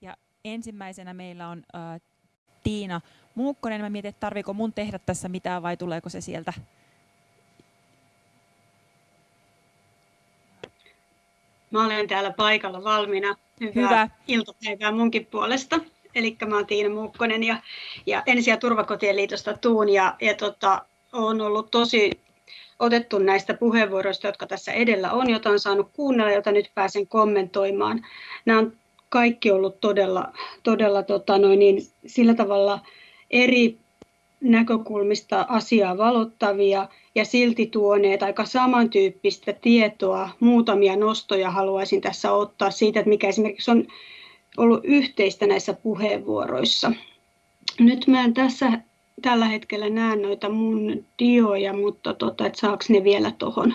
Ja ensimmäisenä meillä on äh, Tiina Muukkonen. Mä mietin, että tarviiko mun tehdä tässä mitään vai tuleeko se sieltä? Mä olen täällä paikalla valmiina. Hyvää Hyvä. iltapäivää munkin puolesta. Eli mä oon Tiina Muukkonen ja, ja Ensi- ja turvakotien liitosta Tuun ja, ja tota, on ollut tosi otettu näistä puheenvuoroista, jotka tässä edellä on, jota on saanut kuunnella, jota nyt pääsen kommentoimaan. Nämä on kaikki ollut todella, todella tota noin, niin, sillä tavalla eri näkökulmista asiaa valottavia ja silti tuoneet aika samantyyppistä tietoa. Muutamia nostoja haluaisin tässä ottaa siitä, että mikä esimerkiksi on ollut yhteistä näissä puheenvuoroissa. Nyt mä en tässä tällä hetkellä näe noita mun dioja, mutta tota, että saako ne vielä tuohon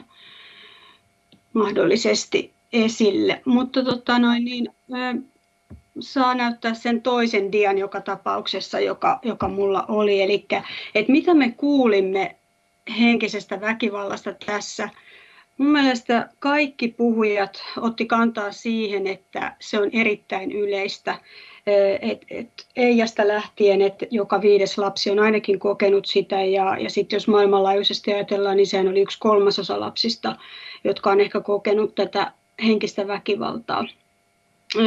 mahdollisesti esille. Mutta tota noin, niin, saa näyttää sen toisen dian joka tapauksessa, joka, joka mulla oli. Eli että mitä me kuulimme henkisestä väkivallasta tässä. Mun mielestä kaikki puhujat otti kantaa siihen, että se on erittäin yleistä. Et, et Eijasta lähtien, että joka viides lapsi on ainakin kokenut sitä ja, ja sitten jos maailmanlaajuisesti ajatellaan, niin sehän oli yksi kolmasosa lapsista, jotka on ehkä kokenut tätä henkistä väkivaltaa.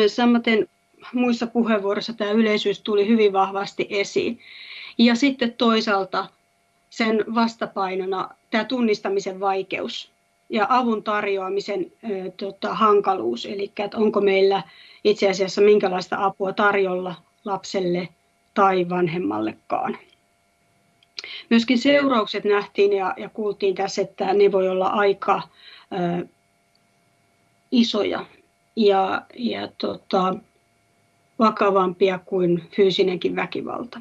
Samaten muissa puheenvuoroissa tämä yleisyys tuli hyvin vahvasti esiin. Ja sitten toisaalta sen vastapainona tämä tunnistamisen vaikeus ja avun tarjoamisen ö, tota, hankaluus, eli että onko meillä itse asiassa minkälaista apua tarjolla lapselle tai vanhemmallekaan. Myöskin seuraukset nähtiin ja, ja kuultiin tässä, että ne voi olla aika ö, isoja ja, ja tota, vakavampia kuin fyysinenkin väkivalta.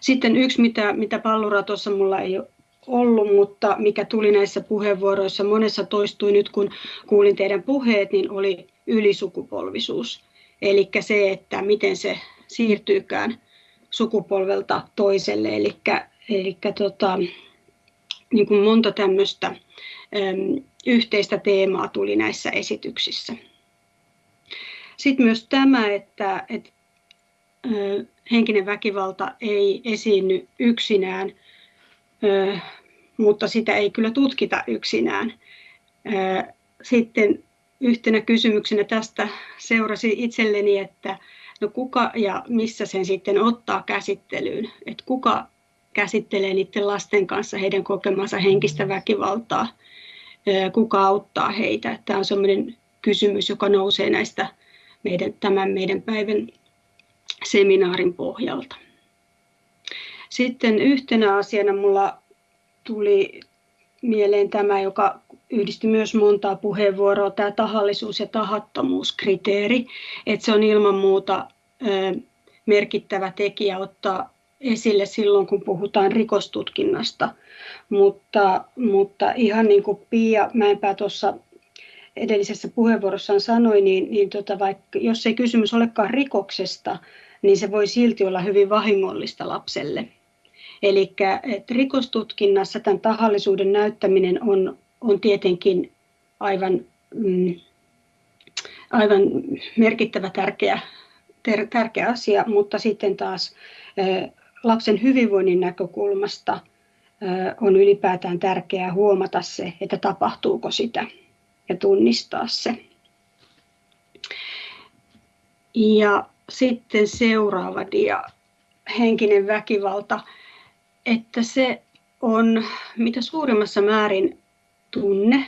Sitten yksi, mitä, mitä pallura tuossa mulla ei ollut, mutta mikä tuli näissä puheenvuoroissa, monessa toistui nyt kun kuulin teidän puheet, niin oli ylisukupolvisuus. Eli se, että miten se siirtyykään sukupolvelta toiselle. Eli, tota, niin monta tämmöistä yhteistä teemaa tuli näissä esityksissä. Sitten myös tämä, että, että henkinen väkivalta ei esiinny yksinään, mutta sitä ei kyllä tutkita yksinään. Sitten yhtenä kysymyksenä tästä seurasi itselleni, että no kuka ja missä sen sitten ottaa käsittelyyn, että kuka käsittelee niiden lasten kanssa heidän kokemansa henkistä väkivaltaa, kuka auttaa heitä. Tämä on sellainen kysymys, joka nousee näistä meidän, tämän meidän päivän seminaarin pohjalta. Sitten yhtenä asiana mulla tuli mieleen tämä, joka yhdisti myös montaa puheenvuoroa, tämä tahallisuus- ja tahattomuuskriteeri, että se on ilman muuta merkittävä tekijä ottaa esille silloin, kun puhutaan rikostutkinnasta. Mutta, mutta ihan niin kuin Pia Mäenpää tuossa edellisessä puheenvuorossaan sanoi, niin, niin tota, vaikka, jos ei kysymys olekaan rikoksesta, niin se voi silti olla hyvin vahingollista lapselle. Eli rikostutkinnassa tämän tahallisuuden näyttäminen on, on tietenkin aivan, mm, aivan merkittävä tärkeä, ter, tärkeä asia, mutta sitten taas lapsen hyvinvoinnin näkökulmasta on ylipäätään tärkeää huomata se, että tapahtuuko sitä ja tunnistaa se. Ja sitten seuraava dia, henkinen väkivalta, että se on mitä suurimmassa määrin tunne.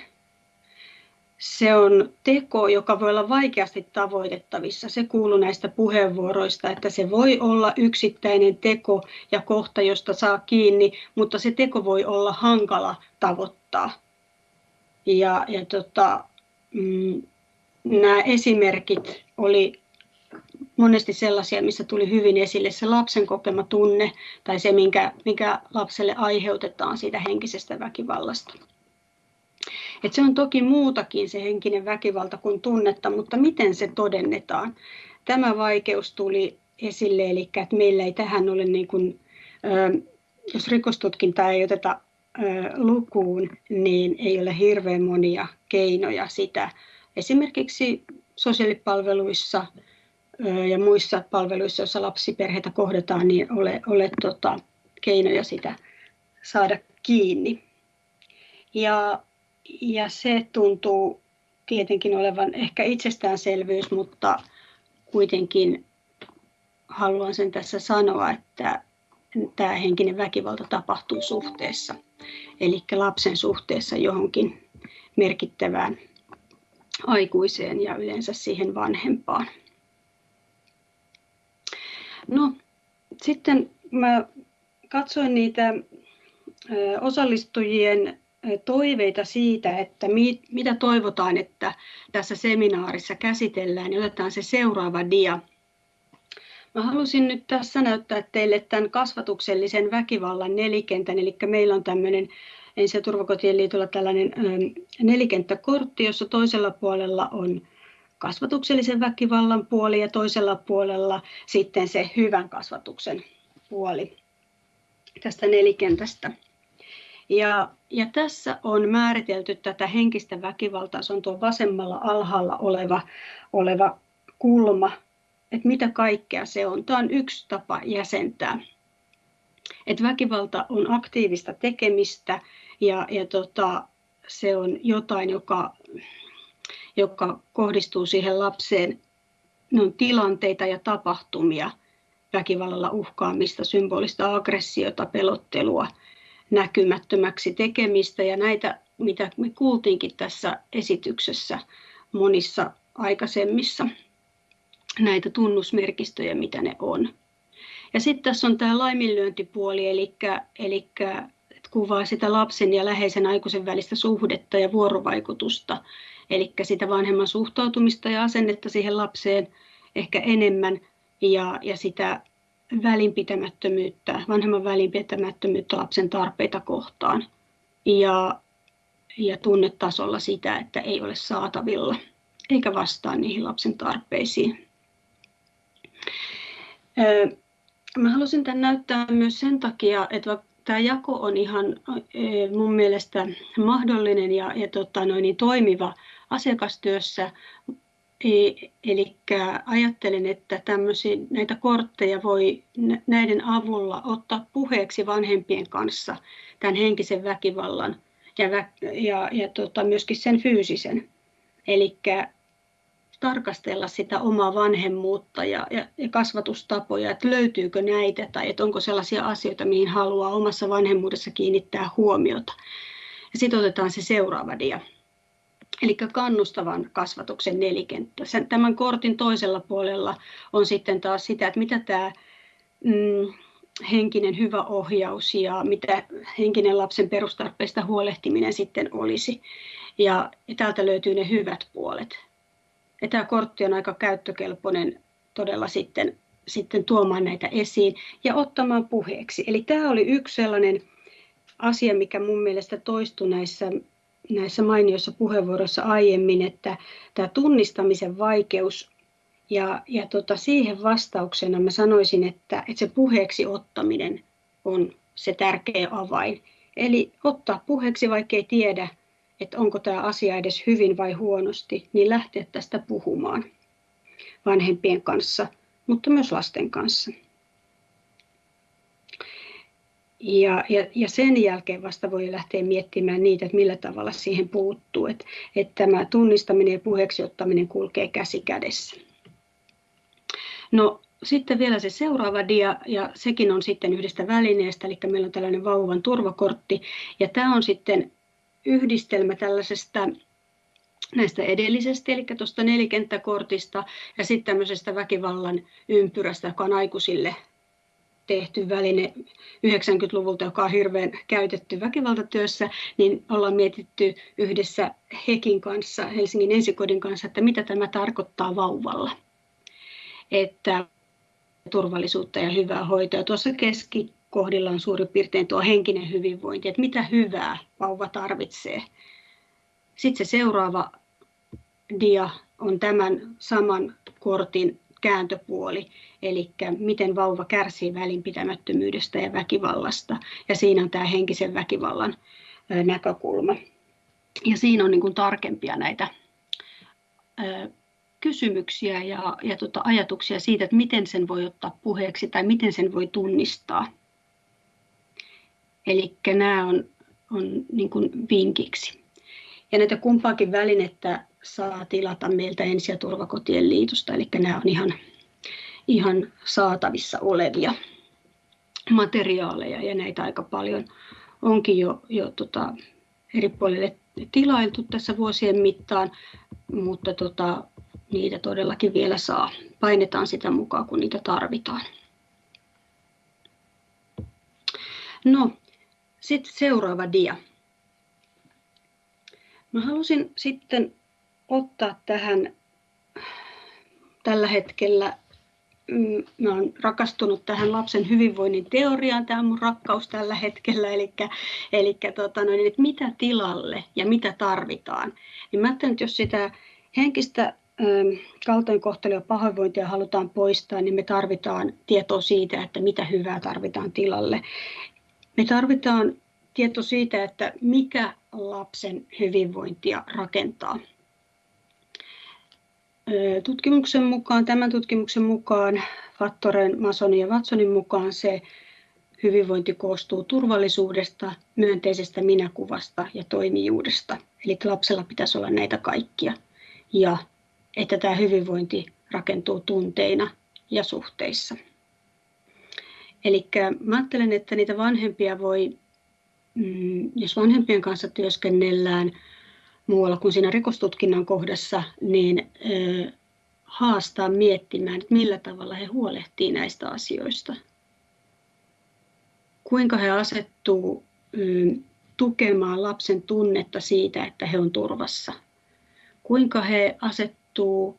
Se on teko, joka voi olla vaikeasti tavoitettavissa. Se kuuluu näistä puheenvuoroista, että se voi olla yksittäinen teko ja kohta, josta saa kiinni, mutta se teko voi olla hankala tavoittaa. Ja, ja tota, mm, nämä esimerkit oli monesti sellaisia, missä tuli hyvin esille se lapsen kokema tunne tai se, minkä, mikä lapselle aiheutetaan siitä henkisestä väkivallasta. Et se on toki muutakin se henkinen väkivalta kuin tunnetta, mutta miten se todennetaan? Tämä vaikeus tuli esille, eli että meillä ei tähän ole, niin kuin, jos rikostutkintaa ei oteta lukuun, niin ei ole hirveän monia keinoja sitä esimerkiksi sosiaalipalveluissa ja muissa palveluissa, joissa lapsiperheitä kohdataan, niin ole, ole tota, keinoja sitä saada kiinni. Ja, ja se tuntuu tietenkin olevan ehkä itsestäänselvyys, mutta kuitenkin haluan sen tässä sanoa, että tämä henkinen väkivalta tapahtuu suhteessa, eli lapsen suhteessa johonkin merkittävään aikuiseen ja yleensä siihen vanhempaan. No, sitten mä katsoin niitä osallistujien toiveita siitä, että mitä toivotaan, että tässä seminaarissa käsitellään, niin otetaan se seuraava dia. Mä halusin nyt tässä näyttää teille tämän kasvatuksellisen väkivallan nelikentän, eli meillä on tämmöinen ensi- ja turvakotien liitolla tällainen nelikenttäkortti, jossa toisella puolella on kasvatuksellisen väkivallan puoli ja toisella puolella sitten se hyvän kasvatuksen puoli tästä nelikentästä. Ja, ja tässä on määritelty tätä henkistä väkivaltaa, se on tuo vasemmalla alhaalla oleva, oleva kulma, että mitä kaikkea se on. Tämä on yksi tapa jäsentää. Että väkivalta on aktiivista tekemistä ja, ja tota, se on jotain, joka, joka kohdistuu siihen lapseen. Ne on tilanteita ja tapahtumia, väkivallalla uhkaamista, symbolista aggressiota, pelottelua, näkymättömäksi tekemistä ja näitä, mitä me kuultiinkin tässä esityksessä monissa aikaisemmissa, näitä tunnusmerkistöjä, mitä ne on. Ja sitten tässä on tämä laiminlyöntipuoli, eli, eli kuvaa sitä lapsen ja läheisen aikuisen välistä suhdetta ja vuorovaikutusta, eli sitä vanhemman suhtautumista ja asennetta siihen lapseen ehkä enemmän ja, ja sitä välinpitämättömyyttä, vanhemman välinpitämättömyyttä lapsen tarpeita kohtaan ja, ja tunnetasolla sitä, että ei ole saatavilla eikä vastaa niihin lapsen tarpeisiin. Mä halusin tämän näyttää myös sen takia, että tämä jako on ihan mun mielestä mahdollinen ja, ja tota, noin, niin toimiva asiakastyössä, Eli ajattelen, että näitä kortteja voi näiden avulla ottaa puheeksi vanhempien kanssa tämän henkisen väkivallan ja, ja, ja tota, myöskin sen fyysisen. Eli tarkastella sitä omaa vanhemmuutta ja, ja, ja kasvatustapoja, että löytyykö näitä tai että onko sellaisia asioita, mihin haluaa omassa vanhemmuudessa kiinnittää huomiota. Ja sitten otetaan se seuraava dia eli kannustavan kasvatuksen nelikenttä. Tämän kortin toisella puolella on sitten taas sitä, että mitä tämä mm, henkinen hyvä ohjaus ja mitä henkinen lapsen perustarpeista huolehtiminen sitten olisi. Ja täältä löytyy ne hyvät puolet. Ja tämä kortti on aika käyttökelpoinen todella sitten, sitten tuomaan näitä esiin ja ottamaan puheeksi. Eli tämä oli yksi sellainen asia, mikä mun mielestä toistui näissä näissä mainioissa puheenvuoroissa aiemmin, että tämä tunnistamisen vaikeus ja, ja tota, siihen vastauksena mä sanoisin, että, että se puheeksi ottaminen on se tärkeä avain. Eli ottaa puheeksi, vaikka ei tiedä, että onko tämä asia edes hyvin vai huonosti, niin lähteä tästä puhumaan vanhempien kanssa, mutta myös lasten kanssa. Ja, ja, ja sen jälkeen vasta voi lähteä miettimään niitä, että millä tavalla siihen puuttuu. Että, että tämä tunnistaminen ja puheeksi ottaminen kulkee käsi kädessä. No sitten vielä se seuraava dia, ja sekin on sitten yhdestä välineestä, eli meillä on tällainen vauvan turvakortti, ja tämä on sitten yhdistelmä tällaisesta näistä edellisestä, eli tuosta nelikenttäkortista, ja sitten tämmöisestä väkivallan ympyrästä, joka on aikuisille tehty väline 90-luvulta, joka on hirveän käytetty väkivaltatyössä, niin ollaan mietitty yhdessä Hekin kanssa, Helsingin ensikodin kanssa, että mitä tämä tarkoittaa vauvalla. Että turvallisuutta ja hyvää hoitoa. Tuossa keskikohdilla on suurin piirtein tuo henkinen hyvinvointi, että mitä hyvää vauva tarvitsee. Sitten se seuraava dia on tämän saman kortin kääntöpuoli, eli miten vauva kärsii välinpitämättömyydestä ja väkivallasta. Ja siinä on tämä henkisen väkivallan näkökulma. Ja siinä on niin kuin tarkempia näitä kysymyksiä ja, ja tota ajatuksia siitä, että miten sen voi ottaa puheeksi tai miten sen voi tunnistaa. Eli nämä on, on niin kuin vinkiksi. Ja näitä kumpaakin välinettä saa tilata meiltä Ensi- ja turvakotien liitosta, eli nämä on ihan, ihan saatavissa olevia materiaaleja ja näitä aika paljon onkin jo, jo tota, eri puolille tilailtu tässä vuosien mittaan, mutta tota, niitä todellakin vielä saa. Painetaan sitä mukaan, kun niitä tarvitaan. No, sitten seuraava dia. Mä halusin sitten ottaa tähän tällä hetkellä, mm, mä olen rakastunut tähän lapsen hyvinvoinnin teoriaan, tämä on mun rakkaus tällä hetkellä, eli, eli tota noin, että mitä tilalle ja mitä tarvitaan. Niin mä ajattelen, että jos sitä henkistä kaltoinkohtelua ja pahoinvointia halutaan poistaa, niin me tarvitaan tietoa siitä, että mitä hyvää tarvitaan tilalle. Me tarvitaan tieto siitä, että mikä lapsen hyvinvointia rakentaa. Tutkimuksen mukaan, tämän tutkimuksen mukaan, Fattoren, Masonin ja Watsonin mukaan se hyvinvointi koostuu turvallisuudesta, myönteisestä minäkuvasta ja toimijuudesta. Eli lapsella pitäisi olla näitä kaikkia. Ja että tämä hyvinvointi rakentuu tunteina ja suhteissa. Eli ajattelen, että niitä vanhempia voi, mm, jos vanhempien kanssa työskennellään muualla kuin siinä rikostutkinnan kohdassa, niin haastaa miettimään, että millä tavalla he huolehtii näistä asioista. Kuinka he asettuu tukemaan lapsen tunnetta siitä, että he on turvassa. Kuinka he asettuu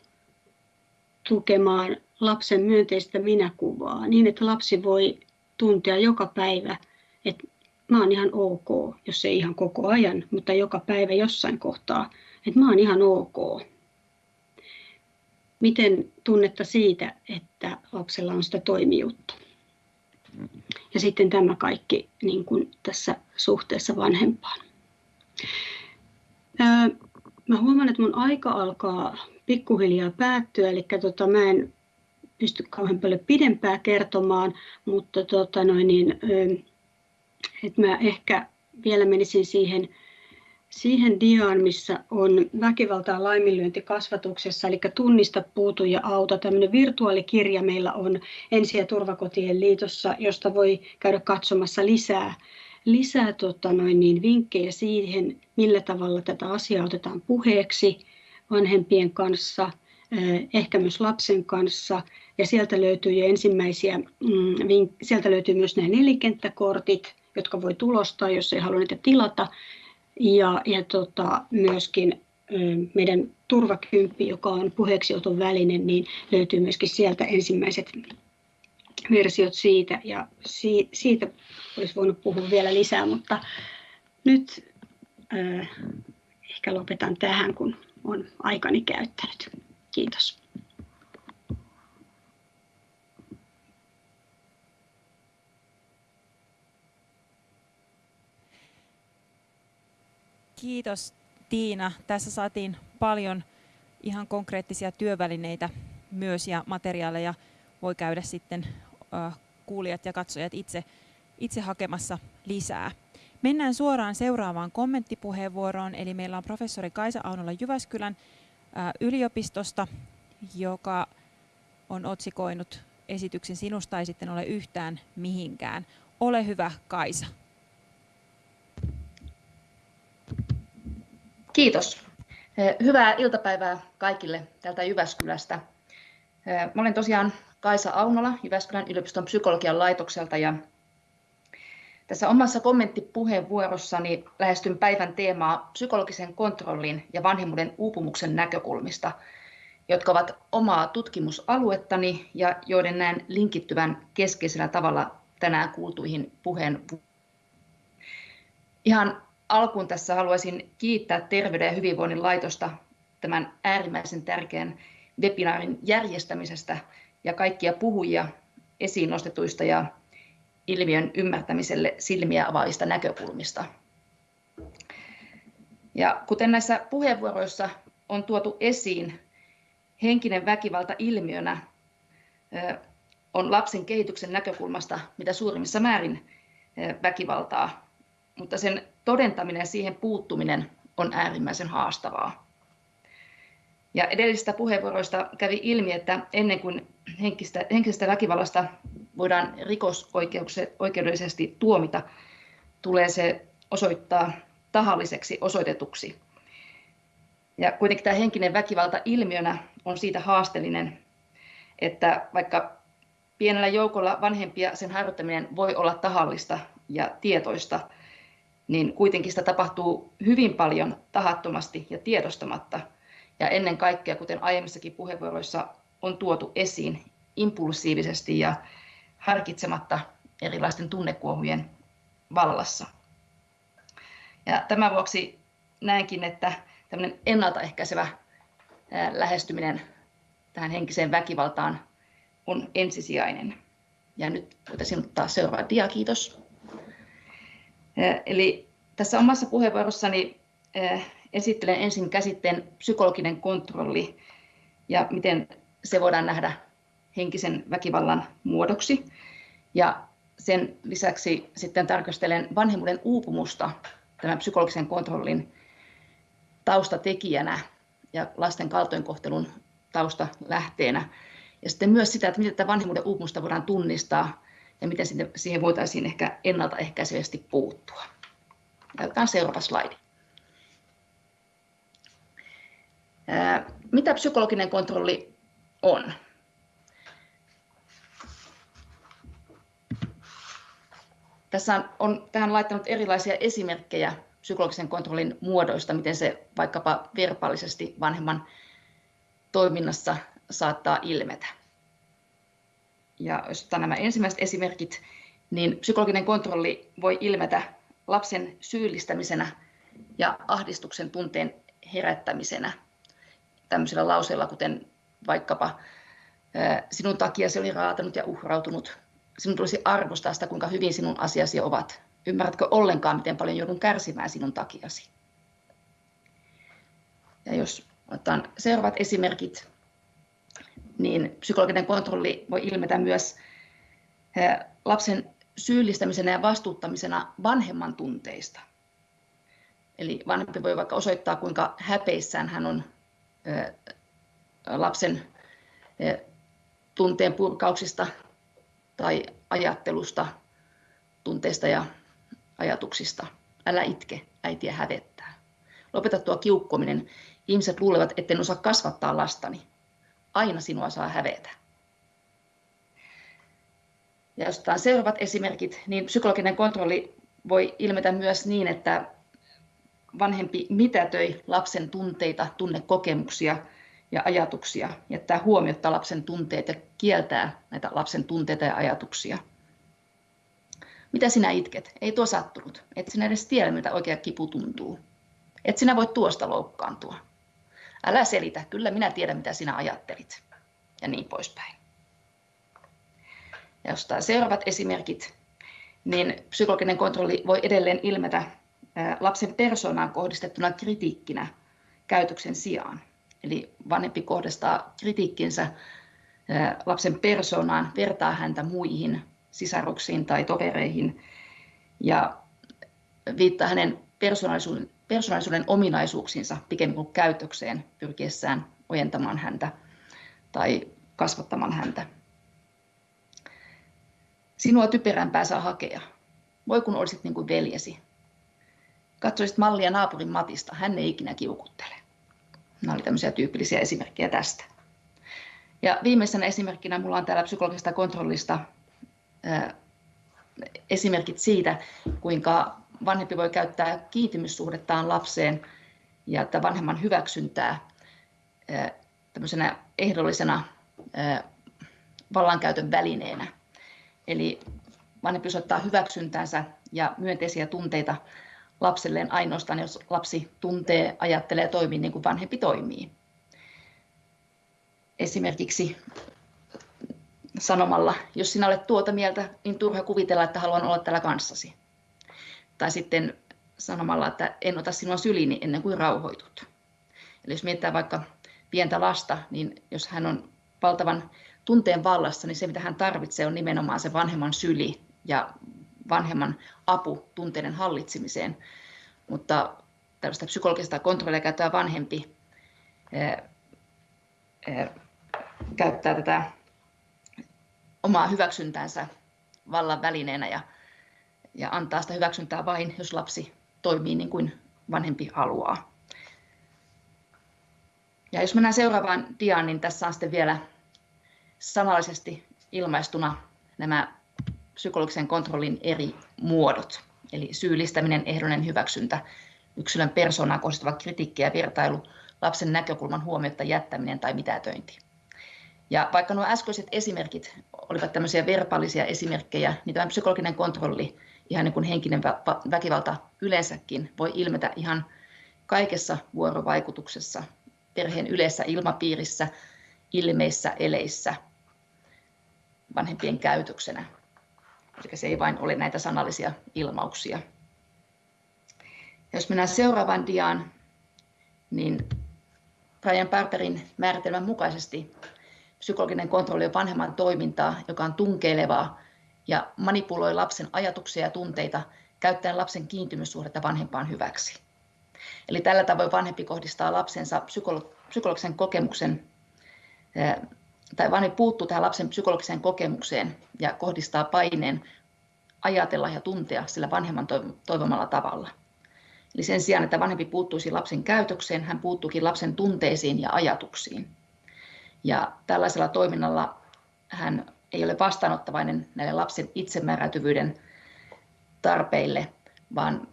tukemaan lapsen myönteistä minäkuvaa niin, että lapsi voi tuntea joka päivä, että mä oon ihan ok, jos ei ihan koko ajan, mutta joka päivä jossain kohtaa, että mä oon ihan ok. Miten tunnetta siitä, että lapsella on sitä toimijuutta. Ja sitten tämä kaikki niin kuin tässä suhteessa vanhempaan. Mä huomaan, että mun aika alkaa pikkuhiljaa päättyä, eli tota, mä en pysty kauhean paljon pidempää kertomaan, mutta tota noin, niin, että mä ehkä vielä menisin siihen, siihen diaan, missä on väkivaltaa laiminlyönti kasvatuksessa, eli tunnista, puutu ja auta. Tämmöinen virtuaalikirja meillä on Ensi- ja turvakotien liitossa, josta voi käydä katsomassa lisää, lisää tota noin niin, vinkkejä siihen, millä tavalla tätä asiaa otetaan puheeksi vanhempien kanssa, ehkä myös lapsen kanssa. Ja sieltä löytyy jo ensimmäisiä, mm, sieltä löytyy myös nämä nelikenttäkortit, jotka voi tulostaa, jos ei halua niitä tilata. Ja, ja tota, myöskin meidän turvakymppi, joka on puheeksioton väline, niin löytyy myöskin sieltä ensimmäiset versiot siitä. Ja si, siitä olisi voinut puhua vielä lisää, mutta nyt äh, ehkä lopetan tähän, kun on aikani käyttänyt. Kiitos. Kiitos Tiina. Tässä saatiin paljon ihan konkreettisia työvälineitä myös ja materiaaleja voi käydä sitten kuulijat ja katsojat itse, itse hakemassa lisää. Mennään suoraan seuraavaan kommenttipuheenvuoroon, eli meillä on professori Kaisa Aunola Jyväskylän yliopistosta, joka on otsikoinut esityksen Sinusta ei sitten ole yhtään mihinkään. Ole hyvä, Kaisa. Kiitos. Hyvää iltapäivää kaikille täältä Jyväskylästä. Mä olen tosiaan Kaisa Aunola Jyväskylän yliopiston psykologian laitokselta ja tässä omassa kommenttipuheenvuorossani lähestyn päivän teemaa psykologisen kontrollin ja vanhemmuuden uupumuksen näkökulmista, jotka ovat omaa tutkimusaluettani ja joiden näen linkittyvän keskeisellä tavalla tänään kuultuihin puheen. Ihan alkuun tässä haluaisin kiittää Terveyden ja hyvinvoinnin laitosta tämän äärimmäisen tärkeän webinaarin järjestämisestä ja kaikkia puhujia esiin nostetuista ja ilmiön ymmärtämiselle silmiä avaavista näkökulmista. Ja kuten näissä puheenvuoroissa on tuotu esiin, henkinen väkivalta ilmiönä on lapsen kehityksen näkökulmasta mitä suurimmissa määrin väkivaltaa, mutta sen todentaminen ja siihen puuttuminen on äärimmäisen haastavaa. Ja edellisistä puheenvuoroista kävi ilmi, että ennen kuin henkistä, henkisestä väkivallasta voidaan rikosoikeudellisesti tuomita, tulee se osoittaa tahalliseksi osoitetuksi. Ja kuitenkin tämä henkinen väkivalta ilmiönä on siitä haasteellinen, että vaikka pienellä joukolla vanhempia sen harjoittaminen voi olla tahallista ja tietoista, niin kuitenkin sitä tapahtuu hyvin paljon tahattomasti ja tiedostamatta. Ja ennen kaikkea, kuten aiemmissakin puheenvuoroissa on tuotu esiin, impulsiivisesti ja harkitsematta erilaisten tunnekuohujen vallassa. Ja tämän vuoksi näenkin, että tämmöinen ennaltaehkäisevä lähestyminen tähän henkiseen väkivaltaan on ensisijainen. Ja nyt voitaisiin ottaa seuraava dia, kiitos. Eli tässä omassa puheenvuorossani esittelen ensin käsitteen psykologinen kontrolli ja miten se voidaan nähdä henkisen väkivallan muodoksi. Ja sen lisäksi sitten tarkastelen vanhemmuuden uupumusta tämän psykologisen kontrollin taustatekijänä ja lasten kaltoinkohtelun taustalähteenä. Ja sitten myös sitä, että miten tätä vanhemmuuden uupumusta voidaan tunnistaa ja miten siihen voitaisiin ehkä ennaltaehkäisevästi puuttua. Otetaan seuraava slaidi. Mitä psykologinen kontrolli on? Tässä on tähän laittanut erilaisia esimerkkejä psykologisen kontrollin muodoista, miten se vaikkapa verbaalisesti vanhemman toiminnassa saattaa ilmetä. Ja jos otetaan nämä ensimmäiset esimerkit, niin psykologinen kontrolli voi ilmetä lapsen syyllistämisenä ja ahdistuksen tunteen herättämisenä tämmöisillä lauseilla, kuten vaikkapa sinun takia se oli raatanut ja uhrautunut sinun tulisi arvostaa sitä, kuinka hyvin sinun asiasi ovat. Ymmärrätkö ollenkaan, miten paljon joudun kärsimään sinun takiasi? Ja jos otetaan seuraavat esimerkit, niin psykologinen kontrolli voi ilmetä myös eh, lapsen syyllistämisenä ja vastuuttamisena vanhemman tunteista. Eli vanhempi voi vaikka osoittaa, kuinka häpeissään hän on eh, lapsen eh, tunteen purkauksista tai ajattelusta, tunteista ja ajatuksista. Älä itke, äitiä hävettää. Lopeta tuo kiukkominen. Ihmiset luulevat, etten osaa kasvattaa lastani. Aina sinua saa hävetä. Ja jos otetaan seuraavat esimerkit, niin psykologinen kontrolli voi ilmetä myös niin, että vanhempi mitätöi lapsen tunteita, tunnekokemuksia ja ajatuksia, jättää huomiota lapsen tunteet ja kieltää näitä lapsen tunteita ja ajatuksia. Mitä sinä itket? Ei tuo sattunut. Et sinä edes tiedä, miltä oikea kipu tuntuu. Et sinä voi tuosta loukkaantua. Älä selitä, kyllä minä tiedän, mitä sinä ajattelit. Ja niin poispäin. Ja jos seuraavat esimerkit, niin psykologinen kontrolli voi edelleen ilmetä lapsen persoonaan kohdistettuna kritiikkinä käytöksen sijaan. Eli vanhempi kohdistaa kritiikkinsä lapsen persoonaan, vertaa häntä muihin sisaruksiin tai tovereihin ja viittaa hänen persoonallisuuden, persoonallisuuden ominaisuuksiinsa pikemmin kuin käytökseen pyrkiessään ojentamaan häntä tai kasvattamaan häntä. Sinua typerämpää saa hakea. Voi kun olisit niin kuin veljesi. Katsoisit mallia naapurin Matista, hän ei ikinä kiukuttele. Nämä oli tämmöisiä tyypillisiä esimerkkejä tästä. Ja viimeisenä esimerkkinä minulla on täällä psykologisesta kontrollista esimerkit siitä, kuinka vanhempi voi käyttää kiintymyssuhdettaan lapseen ja että vanhemman hyväksyntää tämmöisenä ehdollisena vallankäytön välineenä. Eli vanhempi osoittaa hyväksyntänsä ja myönteisiä tunteita lapselleen ainoastaan, jos lapsi tuntee, ajattelee ja toimii niin kuin vanhempi toimii. Esimerkiksi sanomalla, jos sinä olet tuota mieltä, niin turha kuvitella, että haluan olla täällä kanssasi. Tai sitten sanomalla, että en ota sinua syliini ennen kuin rauhoitut. Eli jos mietitään vaikka pientä lasta, niin jos hän on valtavan tunteen vallassa, niin se mitä hän tarvitsee on nimenomaan se vanhemman syli ja vanhemman apu tunteiden hallitsemiseen. Mutta tällaista psykologista kontrollia käyttävä vanhempi ää, ää, käyttää tätä omaa hyväksyntänsä vallan välineenä ja, ja antaa sitä hyväksyntää vain, jos lapsi toimii niin kuin vanhempi haluaa. Ja jos mennään seuraavaan diaan, niin tässä on sitten vielä sanallisesti ilmaistuna nämä psykologisen kontrollin eri muodot. Eli syyllistäminen, ehdollinen hyväksyntä, yksilön persoonaa kohdistava kritiikki ja vertailu, lapsen näkökulman huomiota jättäminen tai mitätöinti. Ja vaikka nuo äskeiset esimerkit olivat tämmöisiä verbaalisia esimerkkejä, niin tämä psykologinen kontrolli, ihan niin kuin henkinen väkivalta yleensäkin, voi ilmetä ihan kaikessa vuorovaikutuksessa, perheen yleisessä ilmapiirissä, ilmeissä, eleissä, vanhempien käytöksenä. Eli se ei vain ole näitä sanallisia ilmauksia. Jos mennään seuraavaan diaan, niin Brian Barberin määritelmän mukaisesti psykologinen kontrolli on vanhemman toimintaa, joka on tunkeilevaa ja manipuloi lapsen ajatuksia ja tunteita käyttäen lapsen kiintymyssuhdetta vanhempaan hyväksi. Eli tällä tavoin vanhempi kohdistaa lapsensa psykologisen kokemuksen, tai vanhempi puuttuu tähän lapsen psykologiseen kokemukseen ja kohdistaa paineen ajatella ja tuntea sillä vanhemman toivomalla tavalla. Eli sen sijaan, että vanhempi puuttuisi lapsen käytökseen, hän puuttuukin lapsen tunteisiin ja ajatuksiin. Ja tällaisella toiminnalla hän ei ole vastaanottavainen näille lapsen itsemääräytyvyyden tarpeille, vaan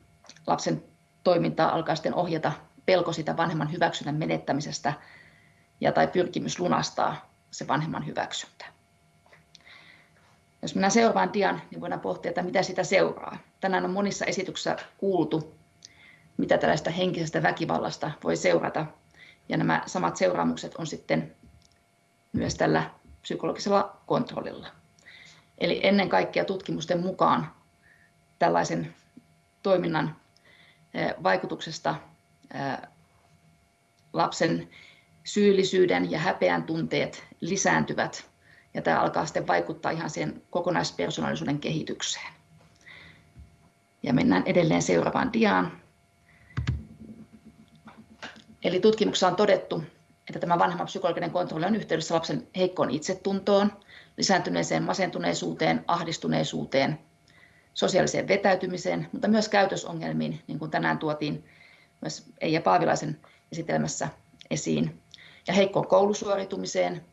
lapsen toimintaa alkaa sitten ohjata pelko sitä vanhemman hyväksynnän menettämisestä ja tai pyrkimys lunastaa se vanhemman hyväksyntä. Jos mennään seuraavaan dian, niin voidaan pohtia, että mitä sitä seuraa. Tänään on monissa esityksissä kuultu, mitä tällaista henkisestä väkivallasta voi seurata. Ja nämä samat seuraamukset on sitten myös tällä psykologisella kontrollilla. Eli ennen kaikkea tutkimusten mukaan tällaisen toiminnan vaikutuksesta lapsen syyllisyyden ja häpeän tunteet lisääntyvät ja tämä alkaa sitten vaikuttaa ihan siihen kokonaispersonaalisuuden kehitykseen. Ja mennään edelleen seuraavaan diaan. Eli tutkimuksessa on todettu, että tämä vanhemman psykologinen kontrolli on yhteydessä lapsen heikkoon itsetuntoon, lisääntyneeseen masentuneisuuteen, ahdistuneisuuteen, sosiaaliseen vetäytymiseen, mutta myös käytösongelmiin, niin kuin tänään tuotiin myös Eija Paavilaisen esitelmässä esiin, ja heikkoon koulusuoritumiseen,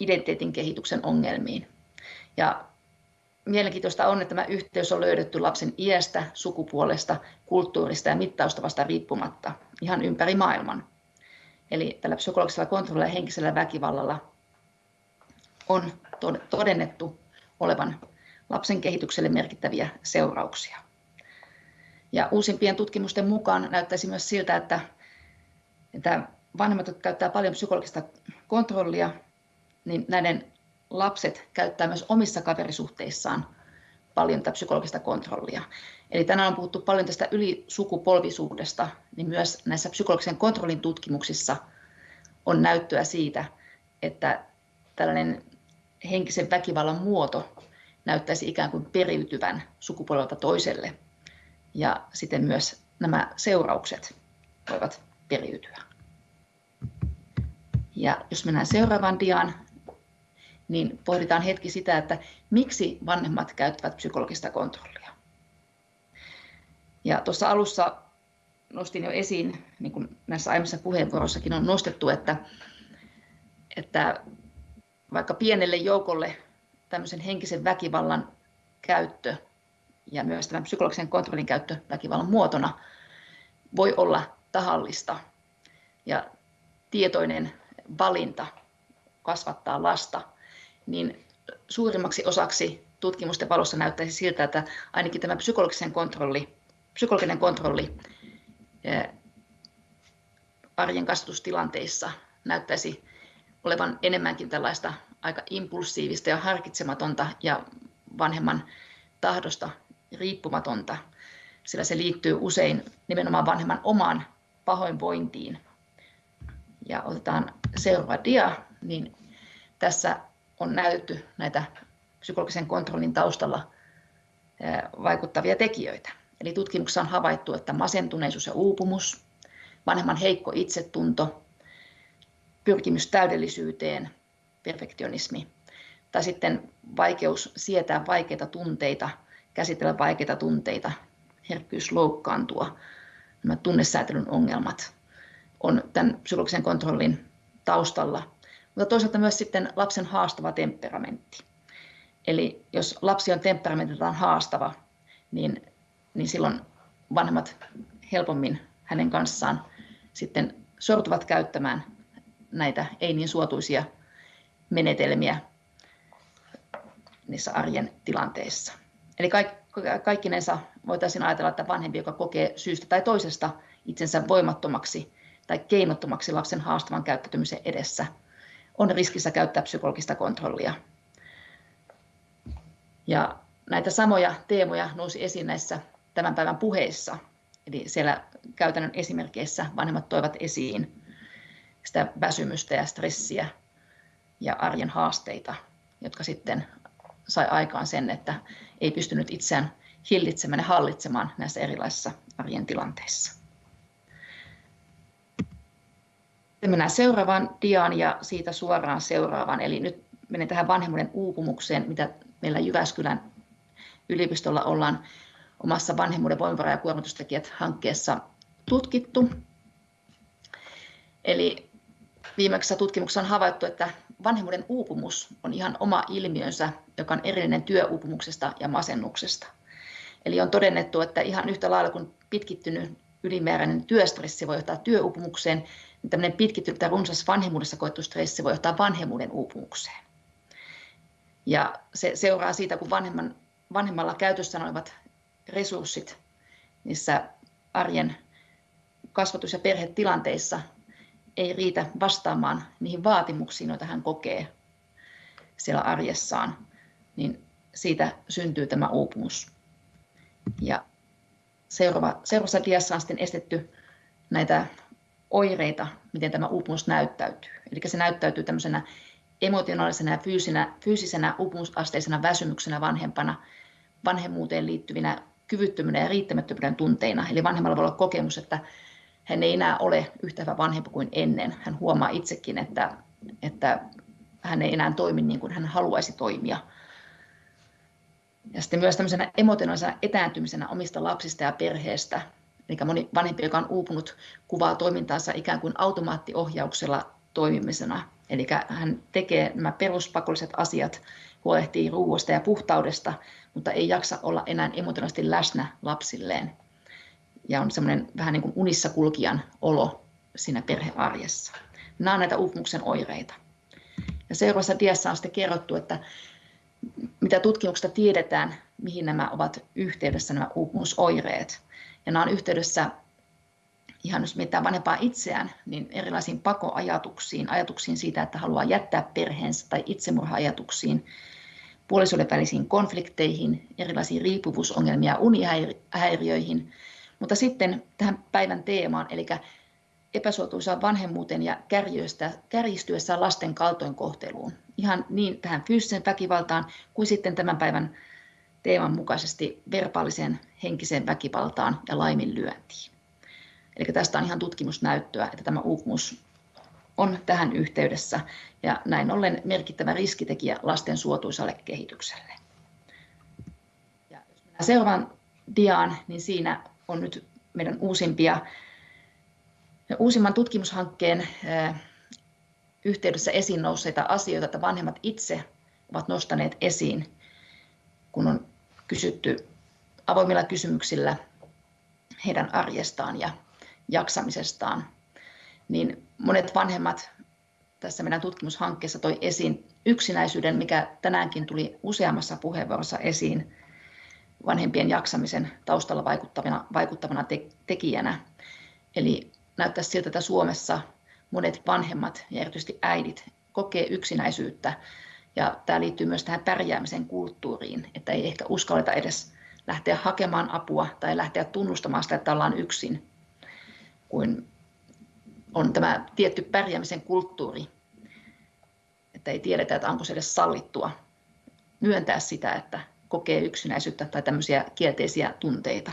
identiteetin kehityksen ongelmiin. Ja mielenkiintoista on, että tämä yhteys on löydetty lapsen iästä, sukupuolesta, kulttuurista ja mittaustavasta riippumatta ihan ympäri maailman. Eli tällä psykologisella kontrollilla ja henkisellä väkivallalla on todennettu olevan lapsen kehitykselle merkittäviä seurauksia. Ja uusimpien tutkimusten mukaan näyttäisi myös siltä, että, että vanhemmat, jotka käyttää paljon psykologista kontrollia, niin näiden lapset käyttää myös omissa kaverisuhteissaan paljon tätä psykologista kontrollia. Eli tänään on puhuttu paljon tästä ylisukupolvisuudesta, niin myös näissä psykologisen kontrollin tutkimuksissa on näyttöä siitä, että tällainen henkisen väkivallan muoto näyttäisi ikään kuin periytyvän sukupolvelta toiselle. Ja siten myös nämä seuraukset voivat periytyä. Ja jos mennään seuraavaan diaan, niin pohditaan hetki sitä, että miksi vanhemmat käyttävät psykologista kontrollia. Ja tuossa alussa nostin jo esiin, niin kuin näissä aiemmissa puheenvuoroissakin on nostettu, että, että vaikka pienelle joukolle tämmöisen henkisen väkivallan käyttö ja myös tämän psykologisen kontrollin käyttö väkivallan muotona voi olla tahallista ja tietoinen valinta kasvattaa lasta, niin suurimmaksi osaksi tutkimusten valossa näyttäisi siltä, että ainakin tämä psykologisen kontrolli, psykologinen kontrolli arjen kasvatustilanteissa näyttäisi olevan enemmänkin tällaista aika impulsiivista ja harkitsematonta ja vanhemman tahdosta riippumatonta, sillä se liittyy usein nimenomaan vanhemman omaan pahoinvointiin Ja otetaan seuraava dia, niin tässä on näytetty näitä psykologisen kontrollin taustalla vaikuttavia tekijöitä. Eli tutkimuksessa on havaittu, että masentuneisuus ja uupumus, vanhemman heikko itsetunto, pyrkimys täydellisyyteen, perfektionismi, tai sitten vaikeus sietää vaikeita tunteita, käsitellä vaikeita tunteita, herkkyys loukkaantua, nämä tunnesäätelyn ongelmat on tämän psykologisen kontrollin taustalla, mutta toisaalta myös sitten lapsen haastava temperamentti. Eli jos lapsi on temperamentiltaan haastava, niin, niin silloin vanhemmat helpommin hänen kanssaan sitten sortuvat käyttämään näitä ei niin suotuisia menetelmiä niissä arjen tilanteissa. Eli kaikkinensa voitaisiin ajatella, että vanhempi, joka kokee syystä tai toisesta itsensä voimattomaksi tai keinottomaksi lapsen haastavan käyttäytymisen edessä, on riskissä käyttää psykologista kontrollia. Ja näitä samoja teemoja nousi esiin näissä tämän päivän puheissa. Eli siellä käytännön esimerkkeissä vanhemmat toivat esiin sitä väsymystä ja stressiä ja arjen haasteita, jotka sitten sai aikaan sen, että ei pystynyt itseään hillitsemään ja hallitsemaan näissä erilaisissa arjen tilanteissa. Sitten mennään seuraavaan diaan ja siitä suoraan seuraavaan. Eli nyt menen tähän vanhemmuuden uupumukseen, mitä meillä Jyväskylän yliopistolla ollaan omassa vanhemmuuden voimavara- ja kuormitustekijät hankkeessa tutkittu. Eli viimeksi tutkimuksessa on havaittu, että vanhemmuuden uupumus on ihan oma ilmiönsä, joka on erillinen työuupumuksesta ja masennuksesta. Eli on todennettu, että ihan yhtä lailla kuin pitkittynyt ylimääräinen työstressi voi johtaa työuupumukseen, niin tämmöinen pitkittynyt tai runsas vanhemmuudessa koettu stressi voi johtaa vanhemmuuden uupumukseen. Ja se seuraa siitä, kun vanhemman, vanhemmalla käytössä olevat resurssit niissä arjen kasvatus- ja perhetilanteissa ei riitä vastaamaan niihin vaatimuksiin, joita hän kokee siellä arjessaan, niin siitä syntyy tämä uupumus. Ja seuraava, seuraavassa diassa on sitten estetty näitä oireita, miten tämä uupumus näyttäytyy. Eli se näyttäytyy tämmöisenä emotionaalisena ja fyysisenä, fyysisenä uupumusasteisena väsymyksenä vanhempana, vanhemmuuteen liittyvinä kyvyttömyyden ja riittämättömyyden tunteina. Eli vanhemmalla voi olla kokemus, että hän ei enää ole yhtä hyvä vanhempi kuin ennen. Hän huomaa itsekin, että, että hän ei enää toimi niin kuin hän haluaisi toimia. Ja sitten myös tämmöisenä emotionaalisena etääntymisenä omista lapsista ja perheestä. Eli moni vanhempi, joka on uupunut, kuvaa toimintaansa ikään kuin automaattiohjauksella toimimisena. Eli hän tekee nämä peruspakolliset asiat, huolehtii ruoasta ja puhtaudesta, mutta ei jaksa olla enää emotionaalisesti läsnä lapsilleen ja on semmoinen vähän niin kuin unissa kulkijan olo siinä perhearjessa. Nämä on näitä uupumuksen oireita. Ja seuraavassa diassa on sitten kerrottu, että mitä tutkimuksesta tiedetään, mihin nämä ovat yhteydessä nämä uupumusoireet. Ja nämä on yhteydessä ihan jos mietitään vanhempaa itseään, niin erilaisiin pakoajatuksiin, ajatuksiin siitä, että haluaa jättää perheensä tai itsemurha-ajatuksiin, puolisoiden välisiin konflikteihin, erilaisiin riippuvuusongelmiin ja unihäiriöihin, mutta sitten tähän päivän teemaan, eli epäsuotuisaan vanhemmuuteen ja kärjistyessään lasten kaltoinkohteluun. Ihan niin tähän fyysiseen väkivaltaan kuin sitten tämän päivän teeman mukaisesti verbaaliseen henkiseen väkivaltaan ja laiminlyöntiin. Eli tästä on ihan tutkimusnäyttöä, että tämä uupumus on tähän yhteydessä ja näin ollen merkittävä riskitekijä lasten suotuisalle kehitykselle. Ja jos mennään seuraavaan diaan, niin siinä on nyt meidän uusimpia, uusimman tutkimushankkeen yhteydessä esiin nousseita asioita, että vanhemmat itse ovat nostaneet esiin, kun on kysytty avoimilla kysymyksillä heidän arjestaan ja jaksamisestaan, niin monet vanhemmat tässä meidän tutkimushankkeessa toi esiin yksinäisyyden, mikä tänäänkin tuli useammassa puheenvuorossa esiin, vanhempien jaksamisen taustalla vaikuttavana, vaikuttavana te, tekijänä. Eli näyttää siltä, että Suomessa monet vanhemmat ja erityisesti äidit kokee yksinäisyyttä. Ja tämä liittyy myös tähän pärjäämisen kulttuuriin, että ei ehkä uskalleta edes lähteä hakemaan apua tai lähteä tunnustamaan sitä, että ollaan yksin, kuin on tämä tietty pärjäämisen kulttuuri, että ei tiedetä, että onko se edes sallittua myöntää sitä, että kokee yksinäisyyttä tai tämmöisiä kielteisiä tunteita.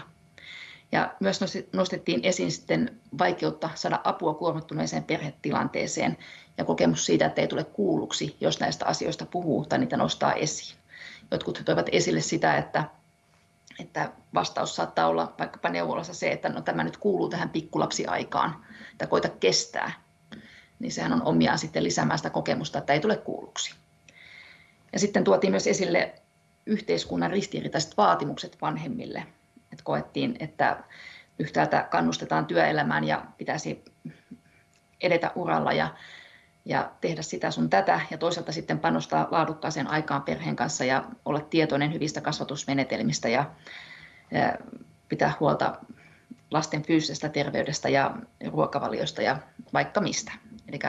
Ja myös nostettiin esiin sitten vaikeutta saada apua kuormittuneeseen perhetilanteeseen ja kokemus siitä, että ei tule kuulluksi, jos näistä asioista puhuu tai niitä nostaa esiin. Jotkut toivat esille sitä, että, että vastaus saattaa olla vaikkapa neuvolassa se, että no, tämä nyt kuuluu tähän pikkulapsiaikaan, että koita kestää. Niin sehän on omiaan sitten lisäämään sitä kokemusta, että ei tule kuulluksi. Ja sitten tuotiin myös esille yhteiskunnan ristiriitaiset vaatimukset vanhemmille. Et koettiin, että yhtäältä kannustetaan työelämään ja pitäisi edetä uralla ja, ja tehdä sitä sun tätä, ja toisaalta sitten panostaa laadukkaaseen aikaan perheen kanssa ja olla tietoinen hyvistä kasvatusmenetelmistä ja, pitää huolta lasten fyysisestä terveydestä ja ruokavaliosta ja vaikka mistä. Eli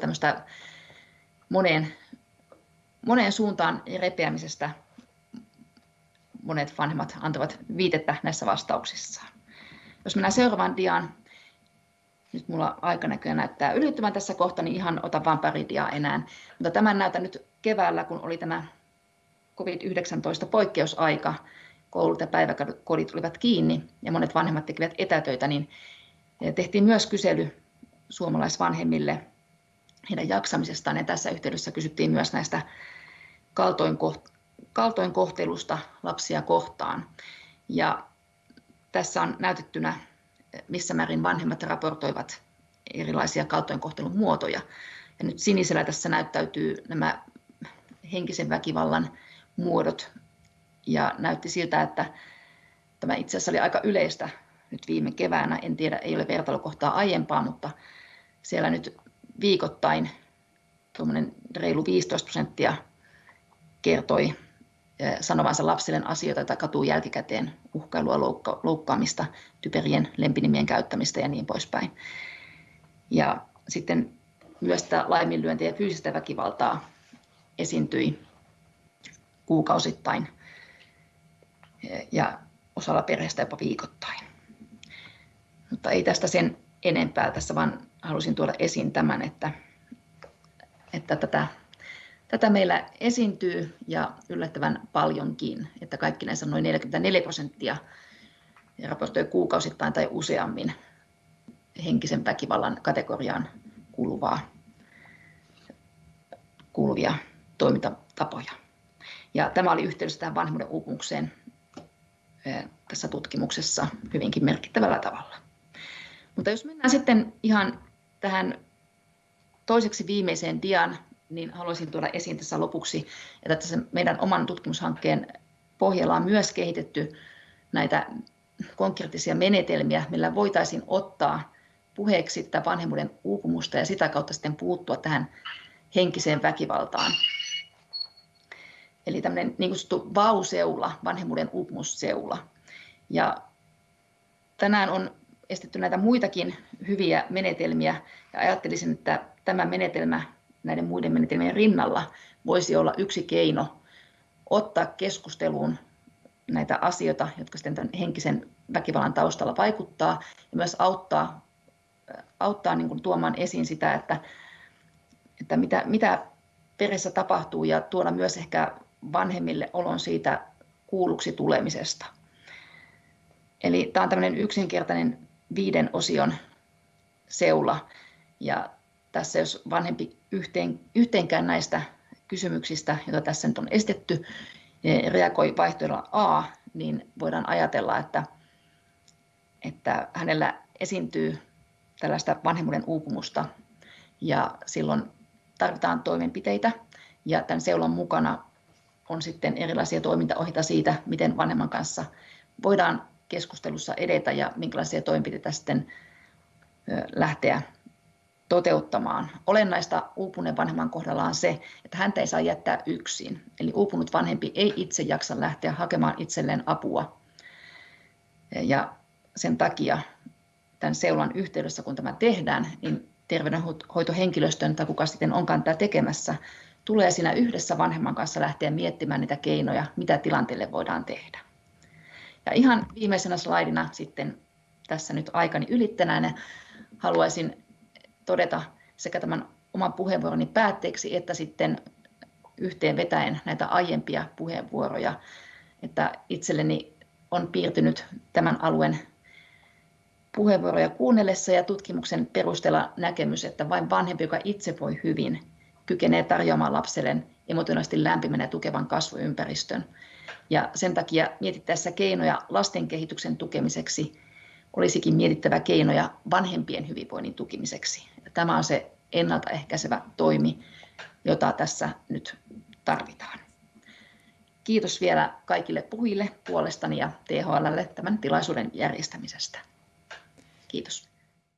tämmöistä moneen moneen suuntaan repeämisestä monet vanhemmat antavat viitettä näissä vastauksissaan. Jos mennään seuraavaan diaan, nyt mulla aika näköjään näyttää ylittyvän tässä kohta, niin ihan otan vain pari diaa enää. Mutta tämän näytän nyt keväällä, kun oli tämä COVID-19 poikkeusaika, koulut ja päiväkodit olivat kiinni ja monet vanhemmat tekivät etätöitä, niin tehtiin myös kysely suomalaisvanhemmille heidän jaksamisestaan. Ja tässä yhteydessä kysyttiin myös näistä kaltoinkohtelusta lapsia kohtaan. Ja tässä on näytettynä, missä määrin vanhemmat raportoivat erilaisia kaltoinkohtelun muotoja. Ja nyt sinisellä tässä näyttäytyy nämä henkisen väkivallan muodot. Ja näytti siltä, että tämä itse asiassa oli aika yleistä nyt viime keväänä. En tiedä, ei ole vertailukohtaa aiempaa, mutta siellä nyt viikoittain reilu 15 prosenttia kertoi sanovansa lapsille asioita tai katuu jälkikäteen uhkailua, loukka- loukkaamista, typerien lempinimien käyttämistä ja niin poispäin. Ja sitten myös tämä laiminlyöntiä ja fyysistä väkivaltaa esiintyi kuukausittain ja osalla perheestä jopa viikoittain. Mutta ei tästä sen enempää tässä, vaan halusin tuoda esiin tämän, että, että tätä, tätä meillä esiintyy ja yllättävän paljonkin, että kaikki näissä noin 44 prosenttia raportoi kuukausittain tai useammin henkisen väkivallan kategoriaan kuuluvaa, kuuluvia toimintatapoja. Ja tämä oli yhteydessä tähän vanhemmuuden uupumukseen tässä tutkimuksessa hyvinkin merkittävällä tavalla. Mutta jos mennään sitten ihan tähän toiseksi viimeiseen diaan, niin haluaisin tuoda esiin tässä lopuksi, että tässä meidän oman tutkimushankkeen pohjalla on myös kehitetty näitä konkreettisia menetelmiä, millä voitaisiin ottaa puheeksi tätä vanhemmuuden uupumusta ja sitä kautta sitten puuttua tähän henkiseen väkivaltaan. Eli tämmöinen niin kutsuttu vauseula, vanhemmuuden uupumusseula. Ja tänään on estetty näitä muitakin hyviä menetelmiä ja ajattelisin, että tämä menetelmä näiden muiden menetelmien rinnalla voisi olla yksi keino ottaa keskusteluun näitä asioita, jotka sitten tämän henkisen väkivallan taustalla vaikuttaa ja myös auttaa, auttaa niin kuin tuomaan esiin sitä, että, että mitä, mitä perheessä tapahtuu ja tuoda myös ehkä vanhemmille olon siitä kuulluksi tulemisesta. Eli tämä on tämmöinen yksinkertainen viiden osion seula. Ja tässä jos vanhempi yhteen, yhteenkään näistä kysymyksistä, joita tässä nyt on estetty, reagoi vaihtoehdolla A, niin voidaan ajatella, että, että hänellä esiintyy tällaista vanhemmuuden uupumusta ja silloin tarvitaan toimenpiteitä ja tämän seulan mukana on sitten erilaisia toimintaohjeita siitä, miten vanhemman kanssa voidaan keskustelussa edetä ja minkälaisia toimenpiteitä sitten lähteä toteuttamaan. Olennaista uupuneen vanhemman kohdalla on se, että häntä ei saa jättää yksin. Eli uupunut vanhempi ei itse jaksa lähteä hakemaan itselleen apua. Ja sen takia tämän seulan yhteydessä, kun tämä tehdään, niin terveydenhoitohenkilöstön tai kuka sitten onkaan tätä tekemässä, tulee siinä yhdessä vanhemman kanssa lähteä miettimään niitä keinoja, mitä tilanteelle voidaan tehdä. Ja ihan viimeisenä slaidina sitten tässä nyt aikani ylittänään haluaisin todeta sekä tämän oman puheenvuoroni päätteeksi että sitten yhteen vetäen näitä aiempia puheenvuoroja, että itselleni on piirtynyt tämän alueen puheenvuoroja kuunnellessa ja tutkimuksen perusteella näkemys, että vain vanhempi, joka itse voi hyvin, kykenee tarjoamaan lapselleen emotionaalisesti lämpimän ja tukevan kasvuympäristön. Ja sen takia mietittäessä keinoja lasten kehityksen tukemiseksi olisikin mietittävä keinoja vanhempien hyvinvoinnin tukemiseksi. Tämä on se ennaltaehkäisevä toimi, jota tässä nyt tarvitaan. Kiitos vielä kaikille puhujille puolestani ja THLlle tämän tilaisuuden järjestämisestä. Kiitos.